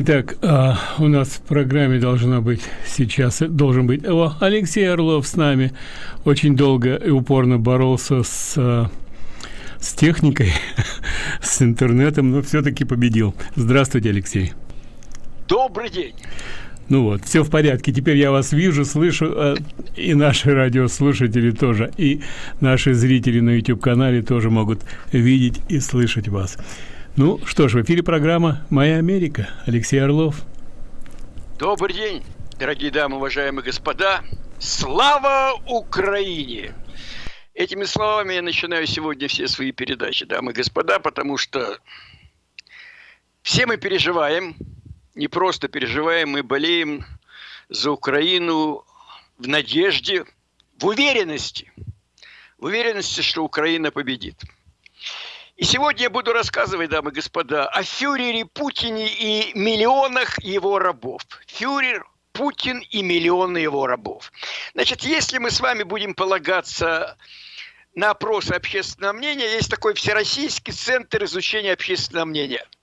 Итак, а, у нас в программе должна быть сейчас должен быть о, Алексей Орлов с нами. Очень долго и упорно боролся с а, с техникой, с интернетом, но все-таки победил. Здравствуйте, Алексей. Добрый день. Ну вот, все в порядке. Теперь я вас вижу, слышу, э, и наши радиослушатели тоже, и наши зрители на YouTube-канале тоже могут видеть и слышать вас. Ну что ж, в эфире программа «Моя Америка». Алексей Орлов. Добрый день, дорогие дамы, уважаемые господа. Слава Украине! Этими словами я начинаю сегодня все свои передачи, дамы и господа, потому что все мы переживаем, не просто переживаем, мы болеем за Украину в надежде, в уверенности, в уверенности, что Украина победит. И сегодня я буду рассказывать, дамы и господа, о фюрере Путине и миллионах его рабов. Фюрер Путин и миллионы его рабов. Значит, если мы с вами будем полагаться на опросы общественного мнения, есть такой Всероссийский центр изучения общественного мнения –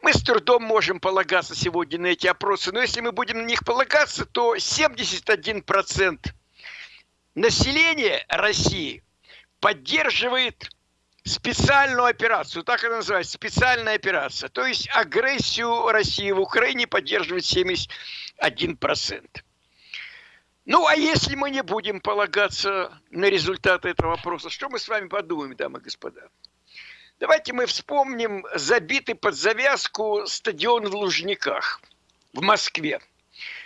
мы с трудом можем полагаться сегодня на эти опросы, но если мы будем на них полагаться, то 71% населения России поддерживает специальную операцию, так она называется, специальная операция. То есть агрессию России в Украине поддерживает 71%. Ну, а если мы не будем полагаться на результаты этого вопроса, что мы с вами подумаем, дамы и господа? Давайте мы вспомним забитый под завязку стадион в Лужниках в Москве.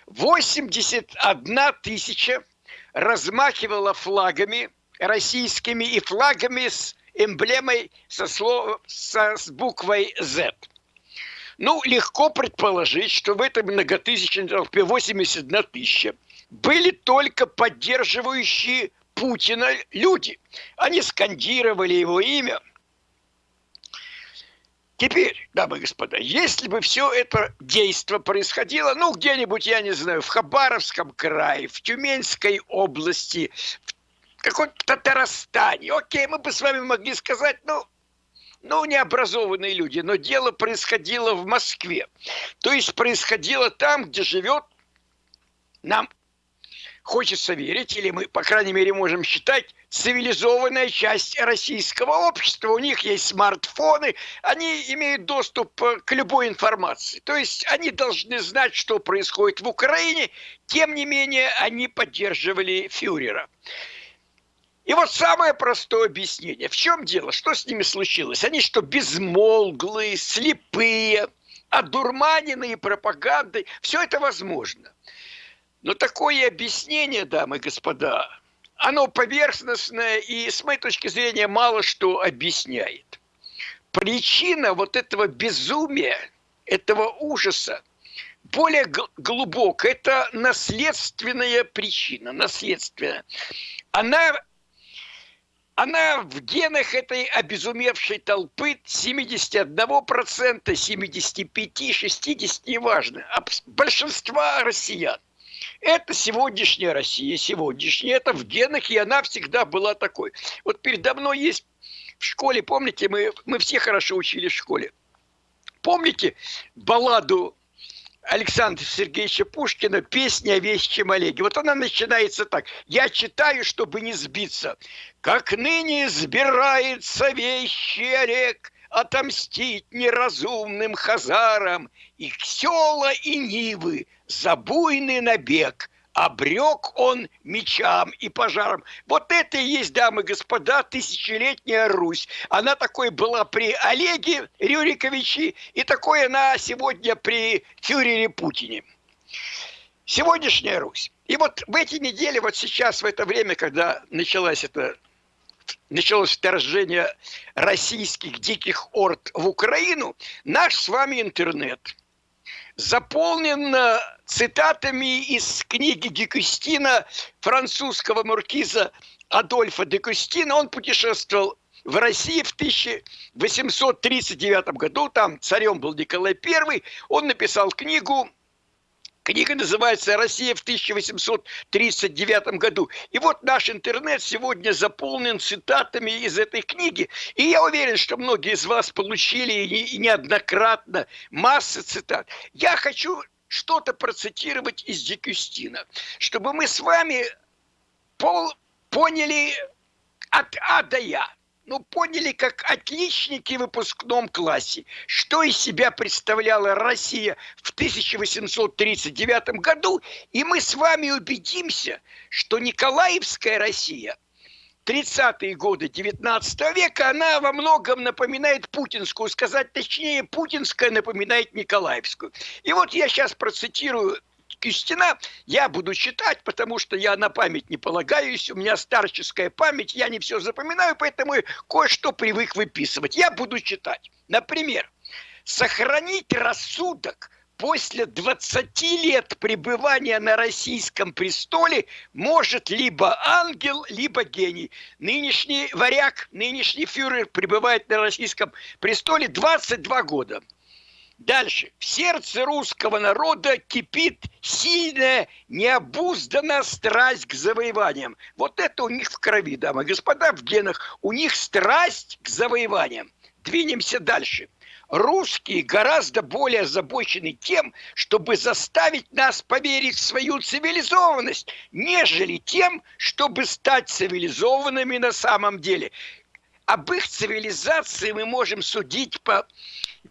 81 тысяча размахивала флагами российскими и флагами с эмблемой со, слов, со, с буквой Z. Ну, легко предположить, что в этой многотысячной толпе 81 тысяча были только поддерживающие Путина люди. Они скандировали его имя – Теперь, дамы и господа, если бы все это действо происходило, ну, где-нибудь, я не знаю, в Хабаровском крае, в Тюменской области, в каком-то Татарстане, окей, мы бы с вами могли сказать, ну, ну, необразованные люди, но дело происходило в Москве. То есть происходило там, где живет нам хочется верить, или мы, по крайней мере, можем считать, цивилизованная часть российского общества. У них есть смартфоны, они имеют доступ э, к любой информации. То есть они должны знать, что происходит в Украине, тем не менее они поддерживали фюрера. И вот самое простое объяснение. В чем дело? Что с ними случилось? Они что, безмолглые, слепые, одурманенные пропагандой? Все это возможно. Но такое объяснение, дамы и господа, оно поверхностное и, с моей точки зрения, мало что объясняет. Причина вот этого безумия, этого ужаса, более глубокая, это наследственная причина, наследственная. Она, она в генах этой обезумевшей толпы 71%, 75%, 60%, неважно, большинства россиян. Это сегодняшняя Россия, сегодняшняя, это в генах, и она всегда была такой. Вот передо мной есть в школе, помните, мы, мы все хорошо учили в школе. Помните балладу Александра Сергеевича Пушкина «Песня о вещем Олеге». Вот она начинается так. «Я читаю, чтобы не сбиться. Как ныне сбирается вещий Олег, отомстить неразумным хазарам, их села и нивы за буйный набег обрек он мечам и пожарам. Вот это и есть, дамы и господа, тысячелетняя Русь. Она такой была при Олеге Рюриковиче, и такой она сегодня при фюрере Путине. Сегодняшняя Русь. И вот в эти недели, вот сейчас, в это время, когда началась эта началось вторжение российских диких орд в Украину, наш с вами интернет заполнен цитатами из книги Декустина, французского маркиза Адольфа Декустина. Он путешествовал в России в 1839 году, там царем был Николай I, он написал книгу Книга называется «Россия в 1839 году». И вот наш интернет сегодня заполнен цитатами из этой книги. И я уверен, что многие из вас получили и неоднократно массы цитат. Я хочу что-то процитировать из Дикюстина, чтобы мы с вами пол поняли от А до Я ну, поняли, как отличники в выпускном классе, что из себя представляла Россия в 1839 году, и мы с вами убедимся, что Николаевская Россия 30-е годы 19 века, она во многом напоминает путинскую, сказать точнее, путинская напоминает Николаевскую. И вот я сейчас процитирую Кистина я буду читать, потому что я на память не полагаюсь, у меня старческая память, я не все запоминаю, поэтому кое-что привык выписывать. Я буду читать. Например, сохранить рассудок после 20 лет пребывания на российском престоле может либо ангел, либо гений. Нынешний варяг, нынешний фюрер пребывает на российском престоле 22 года. Дальше. В сердце русского народа кипит сильная, необузданная страсть к завоеваниям. Вот это у них в крови, дамы и господа, в генах. У них страсть к завоеваниям. Двинемся дальше. Русские гораздо более озабочены тем, чтобы заставить нас поверить в свою цивилизованность, нежели тем, чтобы стать цивилизованными на самом деле. Об их цивилизации мы можем судить по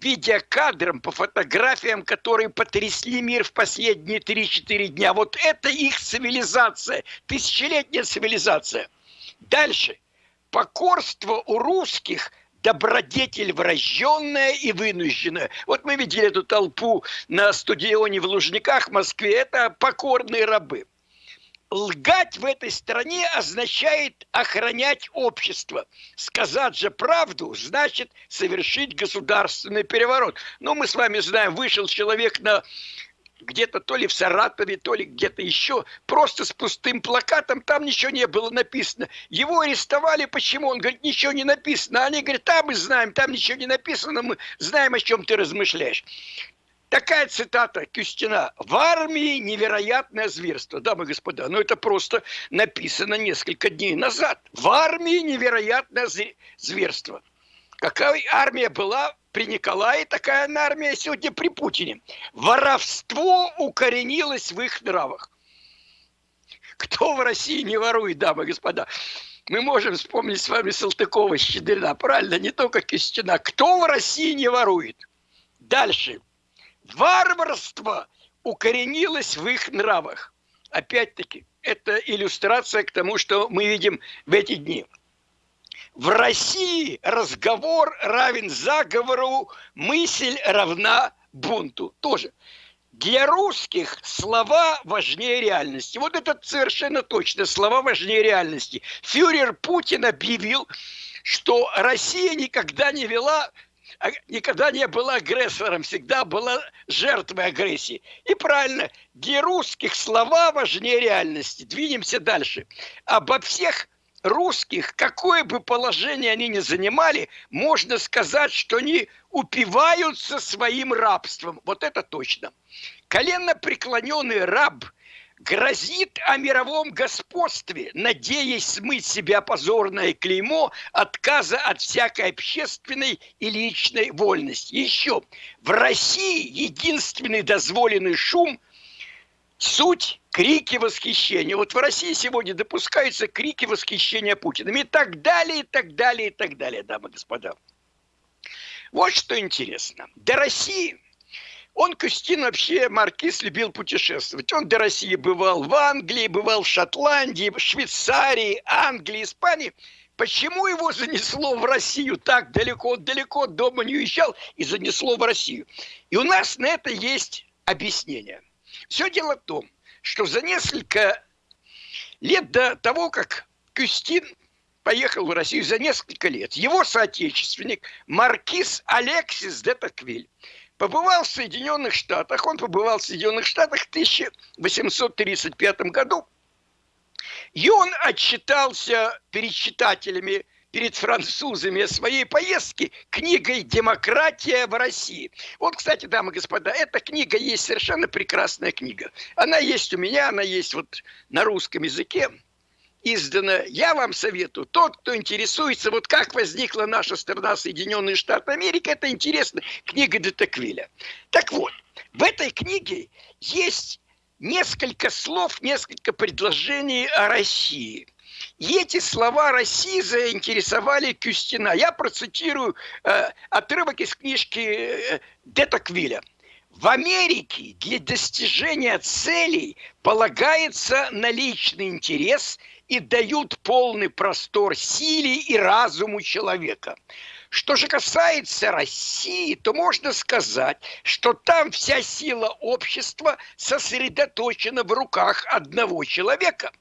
видеокадрам, по фотографиям, которые потрясли мир в последние 3-4 дня. Вот это их цивилизация, тысячелетняя цивилизация. Дальше. Покорство у русских – добродетель врожденная и вынужденная. Вот мы видели эту толпу на стадионе в Лужниках в Москве. Это покорные рабы лгать в этой стране означает охранять общество. Сказать же правду значит совершить государственный переворот. Ну, мы с вами знаем, вышел человек на где-то то ли в Саратове, то ли где-то еще, просто с пустым плакатом, там ничего не было написано. Его арестовали, почему? Он говорит, ничего не написано. Они говорят, там мы знаем, там ничего не написано, мы знаем, о чем ты размышляешь. Такая цитата Кюстина. В армии невероятное зверство. Дамы и господа, ну это просто написано несколько дней назад. В армии невероятное зверство. Какая армия была при Николае, такая армия сегодня при Путине. Воровство укоренилось в их нравах. Кто в России не ворует, дамы и господа? Мы можем вспомнить с вами Салтыкова, Щедрина, правильно, не только Кюстина. Кто в России не ворует? Дальше варварство укоренилось в их нравах. Опять-таки, это иллюстрация к тому, что мы видим в эти дни. В России разговор равен заговору, мысль равна бунту. Тоже. Для русских слова важнее реальности. Вот это совершенно точно. Слова важнее реальности. Фюрер Путин объявил, что Россия никогда не вела никогда не была агрессором, всегда была жертвой агрессии. И правильно, для русских слова важнее реальности. Двинемся дальше. Обо всех русских, какое бы положение они ни занимали, можно сказать, что они упиваются своим рабством. Вот это точно. Коленно преклоненный раб – грозит о мировом господстве, надеясь смыть себя позорное клеймо отказа от всякой общественной и личной вольности. Еще, в России единственный дозволенный шум – суть крики восхищения. Вот в России сегодня допускаются крики восхищения Путиным и так далее, и так далее, и так далее, дамы и господа. Вот что интересно. До России – он, Кустин, вообще маркиз, любил путешествовать. Он до России бывал в Англии, бывал в Шотландии, в Швейцарии, Англии, Испании. Почему его занесло в Россию так далеко? Далеко от дома не уезжал и занесло в Россию. И у нас на это есть объяснение. Все дело в том, что за несколько лет до того, как Кюстин поехал в Россию, за несколько лет, его соотечественник маркиз Алексис де Токвиль побывал в Соединенных Штатах. Он побывал в Соединенных Штатах в 1835 году. И он отчитался перед читателями перед французами о своей поездке книгой «Демократия в России». Вот, кстати, дамы и господа, эта книга есть совершенно прекрасная книга. Она есть у меня, она есть вот на русском языке издана. Я вам советую, тот, кто интересуется, вот как возникла наша страна Соединенные Штаты Америки, это интересно, книга Детеквиля. Так вот, в этой книге есть несколько слов, несколько предложений о России. И эти слова России заинтересовали Кюстина. Я процитирую э, отрывок из книжки э, Детоквиля. В Америке для достижения целей полагается на личный интерес и дают полный простор силе и разуму человека. Что же касается России, то можно сказать, что там вся сила общества сосредоточена в руках одного человека.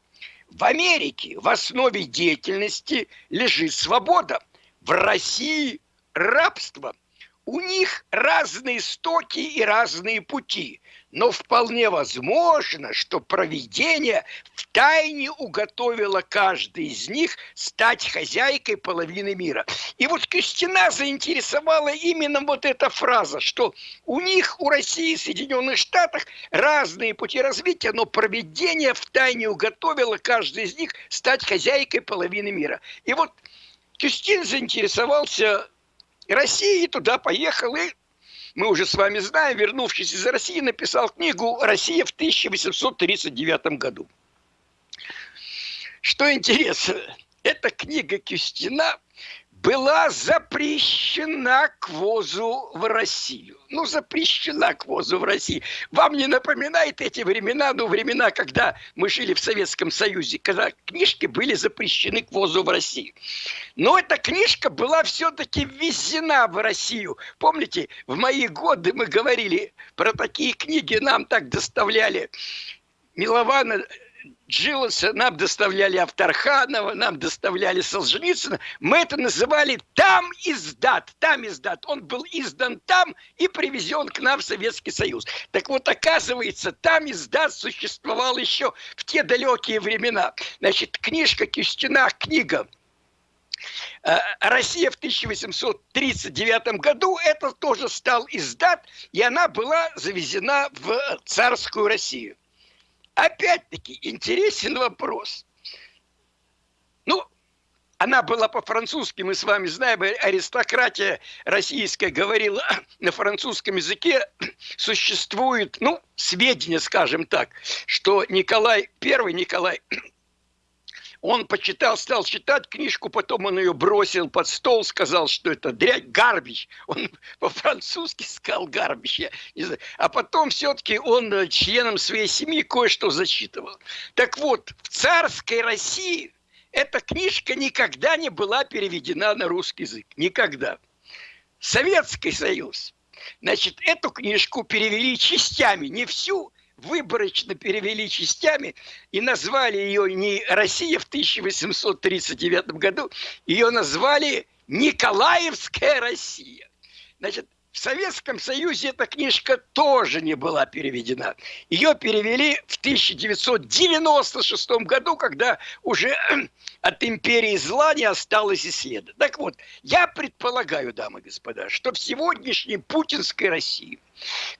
В Америке в основе деятельности лежит свобода, в России рабство. У них разные стоки и разные пути но вполне возможно, что провидение втайне уготовило каждый из них стать хозяйкой половины мира. И вот Костина заинтересовала именно вот эта фраза, что у них, у России, Соединенных Штатах разные пути развития, но провидение втайне уготовило каждый из них стать хозяйкой половины мира. И вот Кюстин заинтересовался Россией, туда поехал и мы уже с вами знаем, вернувшись из России, написал книгу «Россия в 1839 году». Что интересно, эта книга Кюстина была запрещена к ввозу в Россию. Ну, запрещена к ввозу в Россию. Вам не напоминает эти времена, ну, времена, когда мы жили в Советском Союзе, когда книжки были запрещены к ввозу в Россию. Но эта книжка была все-таки ввезена в Россию. Помните, в мои годы мы говорили про такие книги, нам так доставляли Милована Джилса, нам доставляли Авторханова, нам доставляли Солженицына. Мы это называли «там издат», «там издат». Он был издан там и привезен к нам в Советский Союз. Так вот, оказывается, «там издат» существовал еще в те далекие времена. Значит, книжка Кюстина, книга э, Россия в 1839 году, это тоже стал издат, и она была завезена в царскую Россию. Опять-таки интересен вопрос. Ну, она была по-французски, мы с вами знаем, аристократия российская говорила на французском языке, существует, ну, сведения, скажем так, что Николай I, Николай он почитал, стал читать книжку, потом он ее бросил под стол, сказал, что это дрянь, гарбич. Он по-французски сказал гарбич. А потом все-таки он э, членам своей семьи кое-что зачитывал. Так вот, в царской России эта книжка никогда не была переведена на русский язык. Никогда. Советский Союз. Значит, эту книжку перевели частями, не всю, выборочно перевели частями и назвали ее не Россия в 1839 году, ее назвали Николаевская Россия. Значит, в Советском Союзе эта книжка тоже не была переведена. Ее перевели в 1996 году, когда уже от империи зла не осталось и следа. Так вот, я предполагаю, дамы и господа, что в сегодняшней путинской России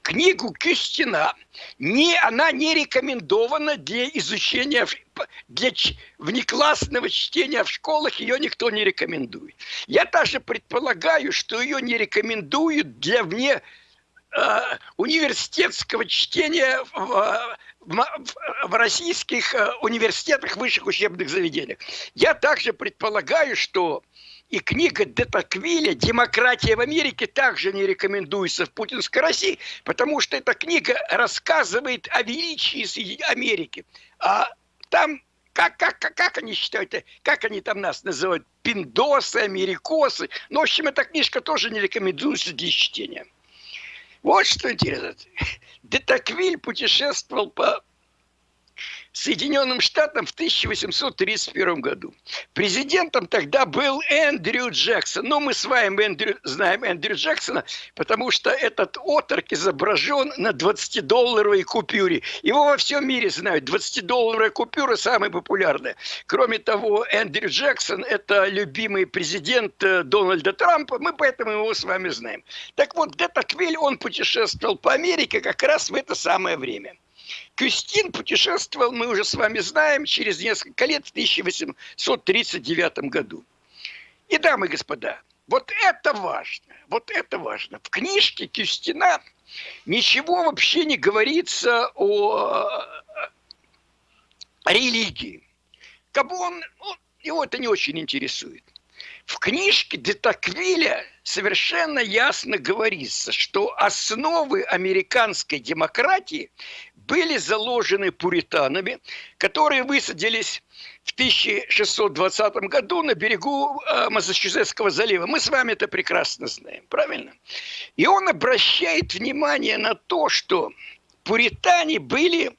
книгу Кюстина не, она не рекомендована для изучения, для внеклассного чтения в школах, ее никто не рекомендует. Я даже предполагаю, что ее не рекомендуют для вне э, университетского чтения в, в, в российских э, университетах, высших учебных заведениях. Я также предполагаю, что и книга Детаквиля «Демократия в Америке» также не рекомендуется в путинской России, потому что эта книга рассказывает о величии Америки. А там как, как, как, как они считают, как они там нас называют, пиндосы, америкосы. Ну, в общем, эта книжка тоже не рекомендуется для чтения. Вот что интересно. Детаквиль путешествовал по Соединенным Штатам в 1831 году. Президентом тогда был Эндрю Джексон. Ну, мы с вами Эндрю, знаем Эндрю Джексона, потому что этот отрок изображен на 20-долларовой купюре. Его во всем мире знают. 20-долларовая купюра самая популярная. Кроме того, Эндрю Джексон – это любимый президент э, Дональда Трампа. Мы поэтому его с вами знаем. Так вот, де Таквиль, он путешествовал по Америке как раз в это самое время. Кюстин путешествовал, мы уже с вами знаем, через несколько лет, в 1839 году. И, дамы и господа, вот это важно, вот это важно. В книжке Кюстина ничего вообще не говорится о, религии. Кабы он, ну, его это не очень интересует. В книжке Детаквиля совершенно ясно говорится, что основы американской демократии были заложены пуританами, которые высадились в 1620 году на берегу э, Массачусетского залива. Мы с вами это прекрасно знаем, правильно? И он обращает внимание на то, что пуритане были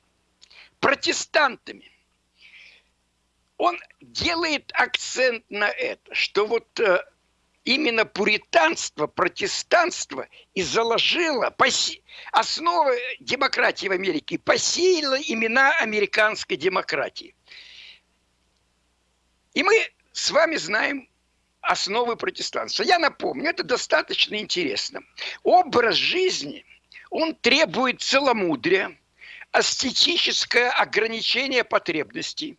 протестантами. Он делает акцент на это, что вот э, именно пуританство, протестанство и заложило поси... основы демократии в Америке, посеяло имена американской демократии. И мы с вами знаем основы протестанства. Я напомню, это достаточно интересно. Образ жизни, он требует целомудрия, астетическое ограничение потребностей,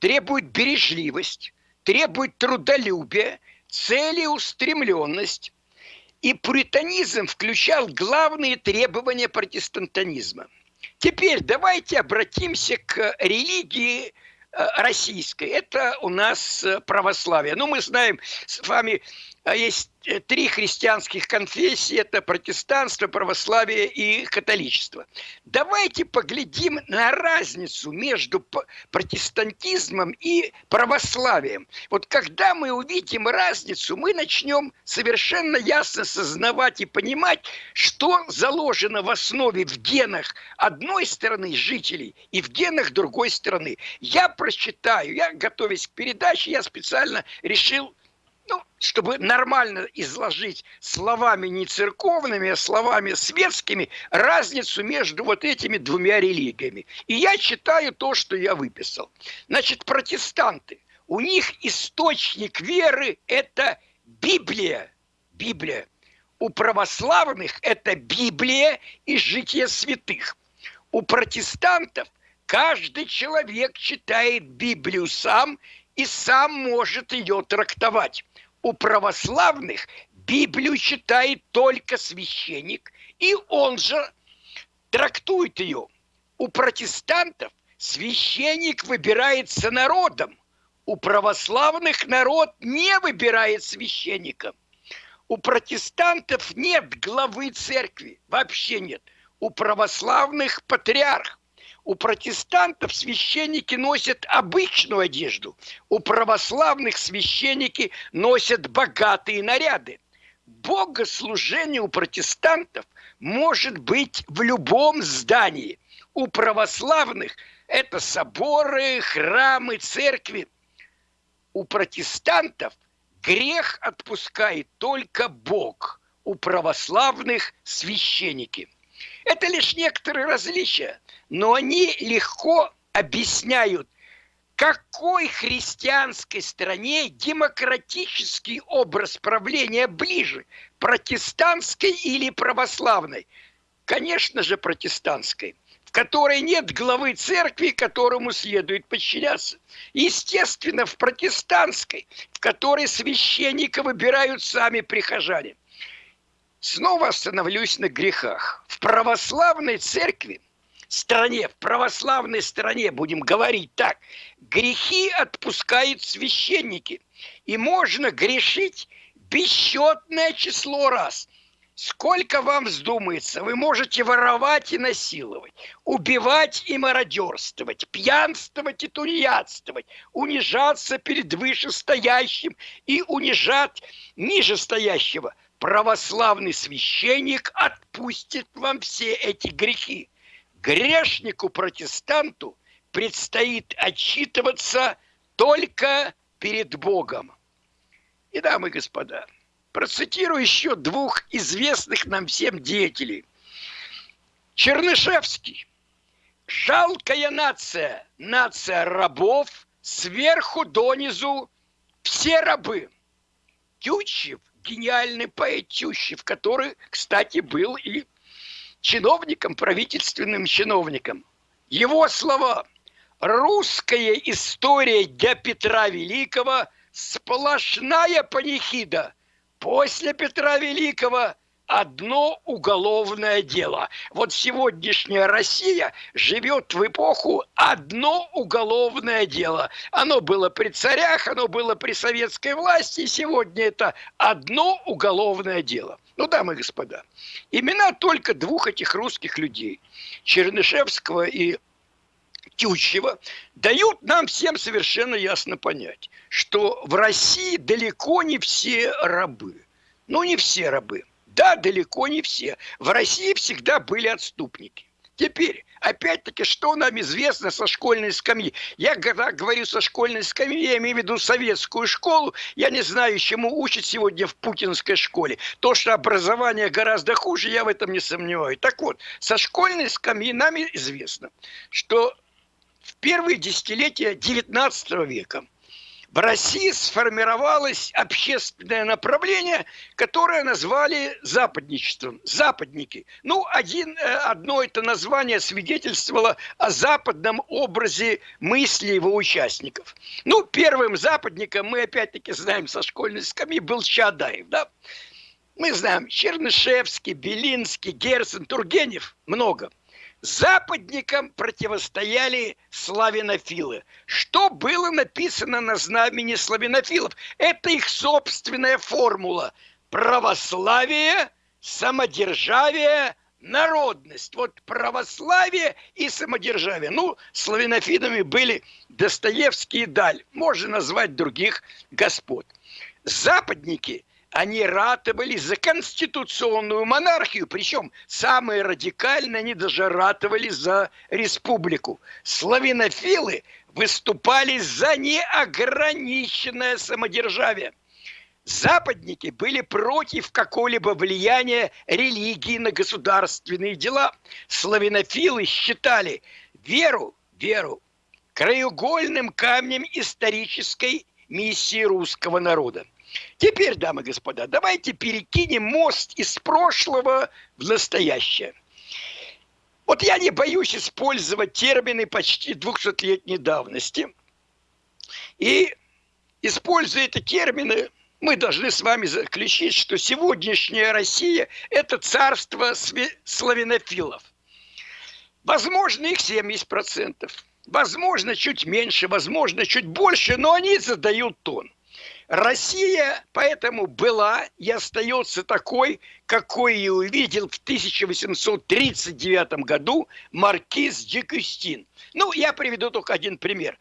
требует бережливость, требует трудолюбия – целеустремленность. И пуританизм включал главные требования протестантанизма. Теперь давайте обратимся к религии э, российской. Это у нас э, православие. Ну, мы знаем с вами есть э, три христианских конфессии, это протестанство, православие и католичество. Давайте поглядим на разницу между протестантизмом и православием. Вот когда мы увидим разницу, мы начнем совершенно ясно сознавать и понимать, что заложено в основе в генах одной стороны жителей и в генах другой стороны. Я прочитаю, я готовясь к передаче, я специально решил ну, чтобы нормально изложить словами не церковными, а словами светскими разницу между вот этими двумя религиями. И я читаю то, что я выписал. Значит, протестанты, у них источник веры – это Библия. Библия. У православных это Библия и житие святых. У протестантов каждый человек читает Библию сам и сам может ее трактовать у православных Библию читает только священник, и он же трактует ее. У протестантов священник выбирается народом, у православных народ не выбирает священника. У протестантов нет главы церкви, вообще нет. У православных патриарх. У протестантов священники носят обычную одежду, у православных священники носят богатые наряды. Богослужение у протестантов может быть в любом здании. У православных это соборы, храмы, церкви. У протестантов грех отпускает только Бог, у православных священники. Это лишь некоторые различия но они легко объясняют, какой христианской стране демократический образ правления ближе, протестантской или православной? Конечно же, протестантской в которой нет главы церкви, которому следует подчиняться. Естественно, в протестантской, в которой священника выбирают сами прихожане. Снова остановлюсь на грехах. В православной церкви – стране, в православной стране, будем говорить так, грехи отпускают священники. И можно грешить бесчетное число раз. Сколько вам вздумается, вы можете воровать и насиловать, убивать и мародерствовать, пьянствовать и тунеядствовать, унижаться перед вышестоящим и унижать нижестоящего. Православный священник отпустит вам все эти грехи грешнику-протестанту предстоит отчитываться только перед Богом. И, дамы и господа, процитирую еще двух известных нам всем деятелей. Чернышевский. Жалкая нация, нация рабов, сверху донизу все рабы. Тютчев, гениальный поэт Тютчев, который, кстати, был и чиновником, правительственным чиновником. Его слова «Русская история для Петра Великого – сплошная панихида. После Петра Великого одно уголовное дело. Вот сегодняшняя Россия живет в эпоху одно уголовное дело. Оно было при царях, оно было при советской власти, сегодня это одно уголовное дело. Ну, дамы и господа, имена только двух этих русских людей, Чернышевского и Тютчева, дают нам всем совершенно ясно понять, что в России далеко не все рабы. Ну, не все рабы. Да, далеко не все. В России всегда были отступники. Теперь, опять-таки, что нам известно со школьной скамьи? Я когда говорю со школьной скамьи, я имею в виду советскую школу. Я не знаю, чему учат сегодня в путинской школе. То, что образование гораздо хуже, я в этом не сомневаюсь. Так вот, со школьной скамьи нам известно, что в первые десятилетия XIX века в России сформировалось общественное направление, которое назвали западничеством. Западники. Ну, один, э, одно это название свидетельствовало о западном образе мысли его участников. Ну, первым западником, мы опять-таки знаем со школьной скамьи, был Чадаев, да? Мы знаем Чернышевский, Белинский, Герцен, Тургенев, много – Западникам противостояли славянофилы. Что было написано на знамени славянофилов? Это их собственная формула. Православие, самодержавие, народность. Вот православие и самодержавие. Ну, славянофилами были Достоевский и Даль. Можно назвать других господ. Западники – они ратовали за конституционную монархию, причем самые радикальные, они даже ратовали за республику. Славянофилы выступали за неограниченное самодержавие. Западники были против какого-либо влияния религии на государственные дела. Славянофилы считали веру, веру краеугольным камнем исторической миссии русского народа. Теперь, дамы и господа, давайте перекинем мост из прошлого в настоящее. Вот я не боюсь использовать термины почти 200-летней давности. И, используя эти термины, мы должны с вами заключить, что сегодняшняя Россия – это царство славянофилов. Возможно, их 70%. Возможно, чуть меньше, возможно, чуть больше, но они задают тон – Россия поэтому была и остается такой, какой ее увидел в 1839 году маркиз Декюстин. Ну, я приведу только один пример.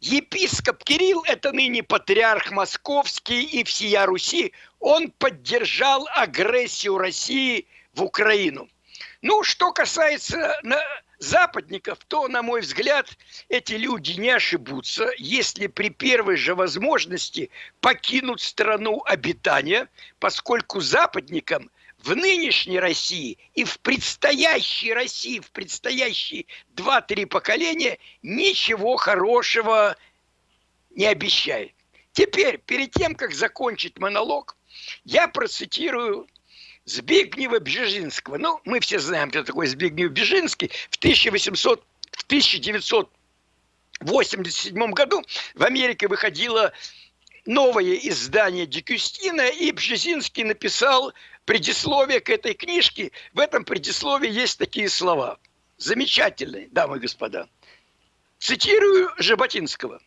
Епископ Кирилл, это ныне патриарх московский и всея Руси, он поддержал агрессию России в Украину. Ну, что касается западников, то, на мой взгляд, эти люди не ошибутся, если при первой же возможности покинут страну обитания, поскольку западникам в нынешней России и в предстоящей России, в предстоящие 2-3 поколения ничего хорошего не обещает. Теперь, перед тем, как закончить монолог, я процитирую Збигнева Бжезинского. Ну, мы все знаем, кто такой Збигнев Бжезинский. В 1800, в 1987 году в Америке выходило новое издание Дикюстина, и Бжезинский написал предисловие к этой книжке. В этом предисловии есть такие слова. Замечательные, дамы и господа. Цитирую Жаботинского.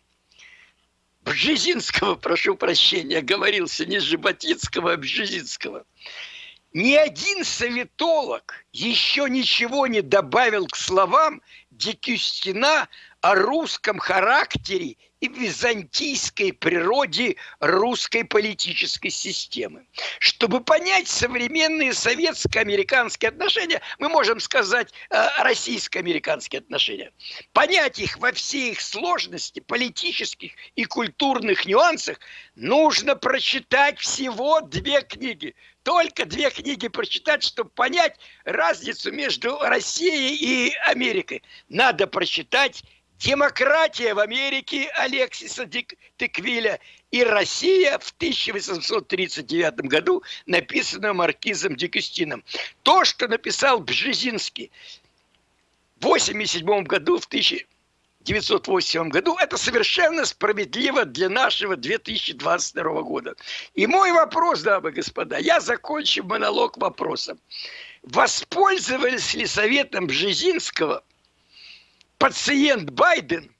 Бжезинского, прошу прощения, говорился не Жаботинского, а Бжезинского ни один советолог еще ничего не добавил к словам Дикюстина о русском характере и византийской природе русской политической системы. Чтобы понять современные советско-американские отношения, мы можем сказать э, российско-американские отношения. Понять их во всей их сложности, политических и культурных нюансах, нужно прочитать всего две книги. Только две книги прочитать, чтобы понять разницу между Россией и Америкой. Надо прочитать демократия в Америке Алексиса Теквиля и Россия в 1839 году, написанная маркизом Дикустином. То, что написал Бжезинский в 1987 году, в 1987 году, это совершенно справедливо для нашего 2022 года. И мой вопрос, дамы и господа, я закончу монолог вопросом. Воспользовались ли советом Бжезинского – пациент Байден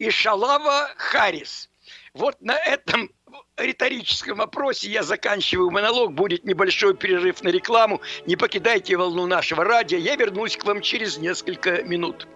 и Шалава Харрис. Вот на этом риторическом вопросе я заканчиваю монолог. Будет небольшой перерыв на рекламу. Не покидайте волну нашего радио. Я вернусь к вам через несколько минут.